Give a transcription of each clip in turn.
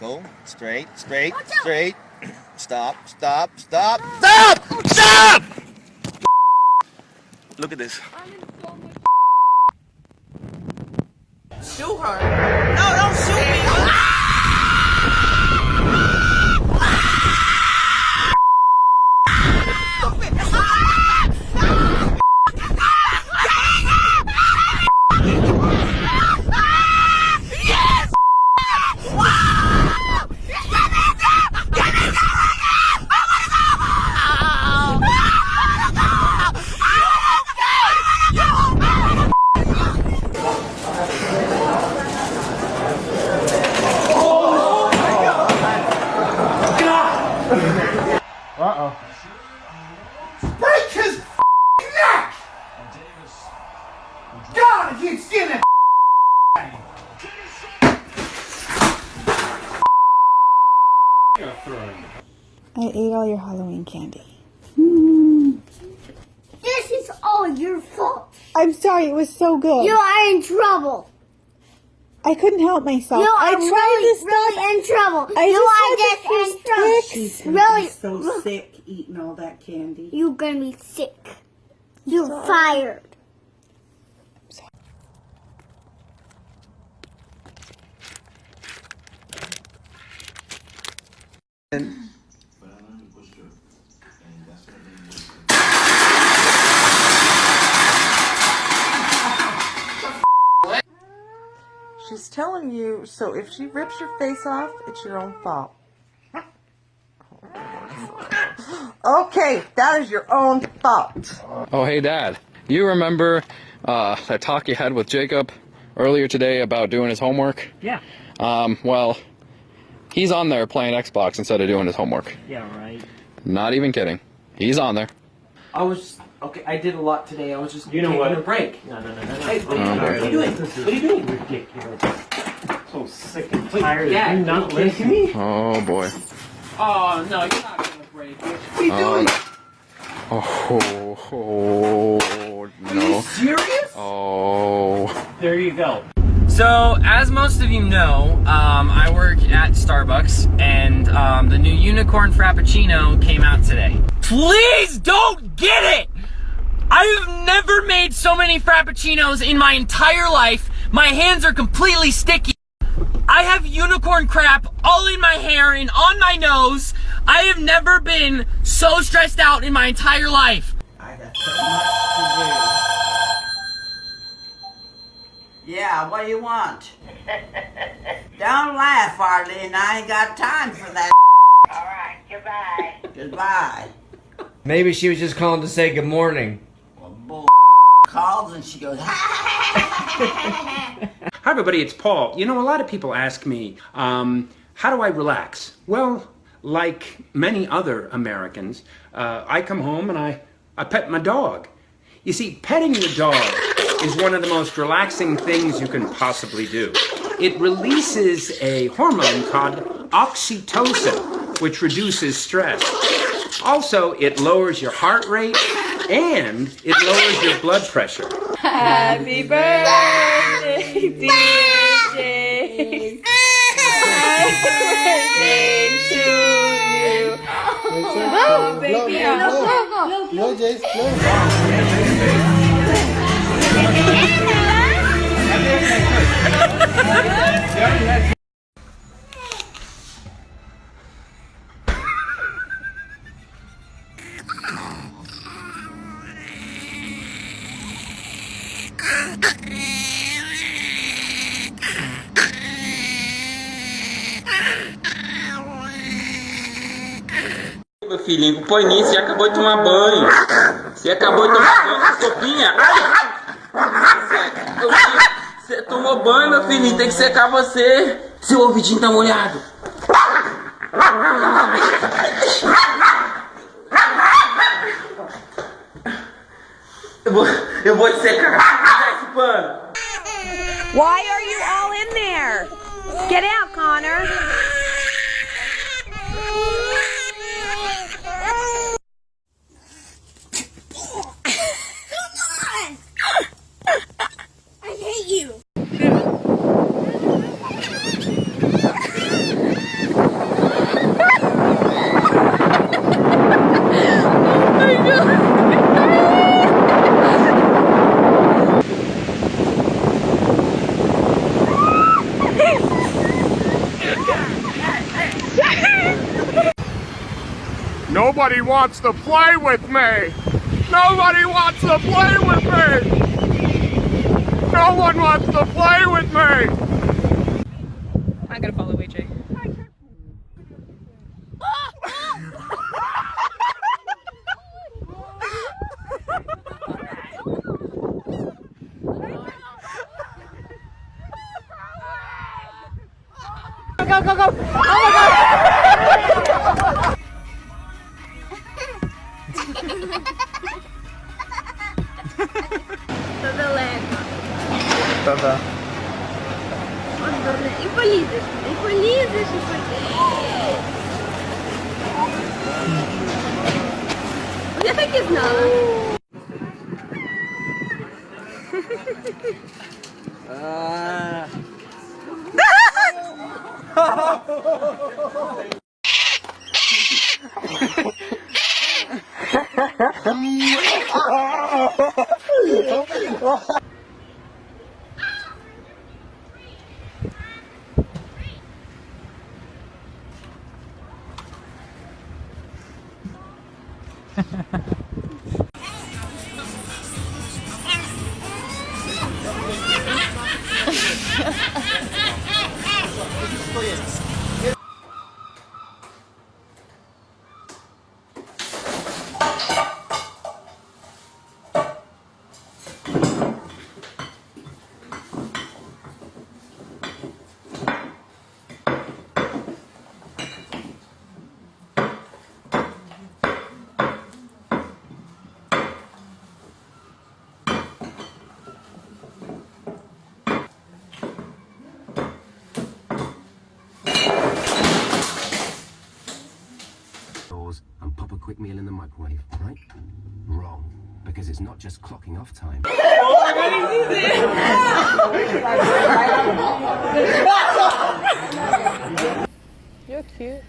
Go. Straight, straight, straight. Stop, stop, stop, stop! Stop! Look at this. Shoot her. No, don't your Halloween candy. Mm-hmm. This is all your fault. I'm sorry, it was so good. You are in trouble. I couldn't help myself. You I are tried really, to stop. really in trouble. I you are just had just in trouble. sticks. Really, so sick eating all that candy. you're gonna be sick. You're fired. She's telling you, so if she rips your face off, it's your own fault. Okay, that is your own fault. Oh, hey, Dad. You remember uh, that talk you had with Jacob earlier today about doing his homework? Yeah. Um, well, he's on there playing Xbox instead of doing his homework. Yeah, right. Not even kidding. He's on there. I was okay. I did a lot today. I was just You know taking what? a break. No, no, no, no, no. Hey, what, Oh, are you doing? What are you doing? ridiculous. So sick and tired Dad, you not are you listening. me? Oh, boy. Oh no, you're not gonna break it. What are you Oh, doing? Oh, oh, Are you no. serious? Oh. There you go. So, as most of you know, um, I work at Starbucks, and um, the new Unicorn Frappuccino came out today. Please don't get it! I've never made so many Frappuccinos in my entire life. My hands are completely sticky. I have unicorn crap all in my hair and on my nose. I have never been so stressed out in my entire life. I got so much to do. Yeah, what do you want? Don't laugh, Arlene. I ain't got time for that. Alright, goodbye. Goodbye. Maybe she was just calling to say good morning. Well, bull calls and she goes, Hi, everybody. It's Paul. You know, a lot of people ask me, um, how do I relax? Well, like many other Americans, uh, I come home and I, I pet my dog. You see, petting your dog is one of the most relaxing things you can possibly do. It releases a hormone called oxytocin, which reduces stress. Also, it lowers your heart rate and it lowers your blood pressure. Happy birthday, DJ. Happy birthday to you. Oh, baby. No, Jace, no. Filhinho, põe nisso, você acabou de tomar banho. Você acabou de tomar banho, sopinha. Ai! Você, você tomou banho, meu filhinho, tem que secar você. Seu ouvidinho tá molhado. Eu vou, eu vou te secar. Esse pano. Why are you all in there? Get out, Connor. Nobody wants to play with me! Nobody wants to play with me! No one wants to play with me! I'm gonna follow AJ. Go, go, go! Oh my god! Та-да. От далеко. І полізеш, і полізеш, і полізеш. Я так і знала. doors どういうことですか? Quick meal in the microwave, right? Wrong. Because it's not just clocking off time. You're cute.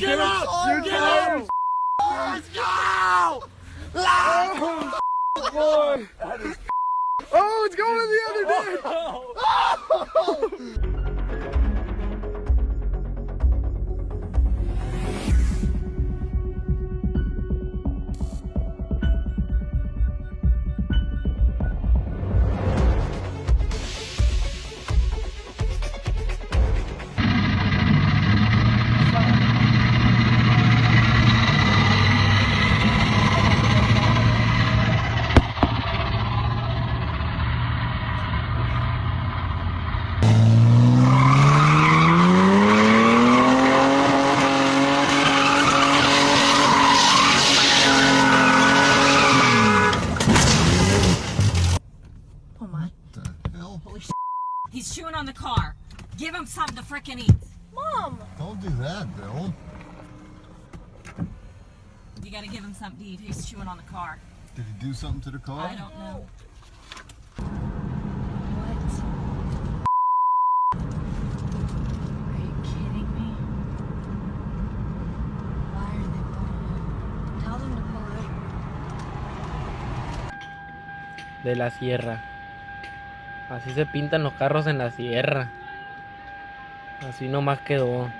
Get up! You get up! Let's go! Oh, boy! Oh, it's going the other day! Oh! On the car. Give him something to frickin' eat. Mom! Don't do that, Bill. You gotta give him something to eat. He's chewing on the car. Did he do something to the car? I don't know. What? Are you kidding me? Why are they pulling over? Tell them to pull over. de la sierra. Así se pintan los carros en la sierra. Así nomás quedó.